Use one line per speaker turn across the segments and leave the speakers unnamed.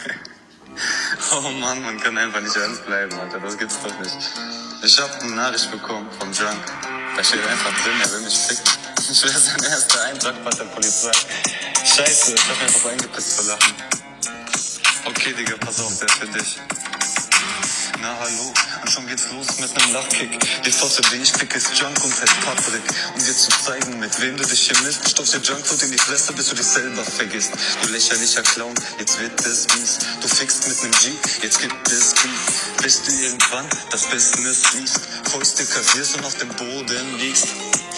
Oh Mann, man kann einfach nicht ernst bleiben, Alter. Das gibt's doch nicht. Ich hab eine Nachricht bekommen vom Junk. Da steht einfach drin, er will mich ficken. Ich wäre sein erster Eintrag bei der Polizei. Scheiße, ich hab einfach eingepisst vor Lachen. Okay, Digga, pass auf, der ist für dich. Na hallo, schon geht's los mit nem Lachkick. Die Flosse, die ich fick, ist Junk und heißt Patrick. Um dir zu zeigen, mit wem du dich hier misst, stopfst dir Junkfood in die Fresse, bis du dich selber vergisst. Du lächerlicher Clown, jetzt wird es mies. Du fickst mit nem G, jetzt gibt es Beef. Bis du irgendwann das Business liest, Fäuste kassierst und auf dem Boden liegst.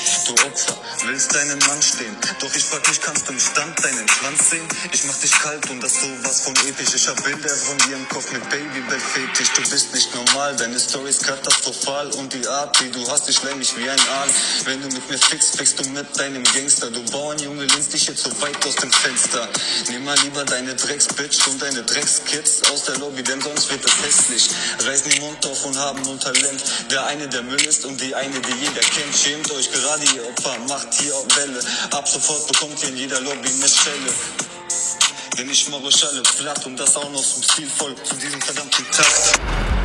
Du Opfer, willst deinen Mann stehen. Doch ich frag mich, kannst du im Stand deinen Schwanz sehen? Ich mach dich kalt und das sowas von episch. Ich hab Bilder von dir im Kopf mit Babybett-Fetisch. Du bist nicht normal, deine Story ist katastrophal. Und die Art, die du hast, ich mich wie ein Aal. Wenn du mit mir fickst, fickst du mit deinem Gangster. Du Bauernjunge, lehnst dich jetzt so weit aus dem Fenster. Nimm mal lieber deine Drecksbitch und deine Dreckskids aus der Lobby, denn sonst wird es hässlich. Reißen den Mund auf und haben nur Talent. Der eine, der Müll ist und die eine, die jeder kennt. Schämt euch gerade, ihr Opfer, macht hier auch Welle. Ab sofort bekommt ihr in jeder Lobby eine Schelle. Denn ich mache euch alle platt und das auch noch zum Stilvoll zu diesem verdammten Takt.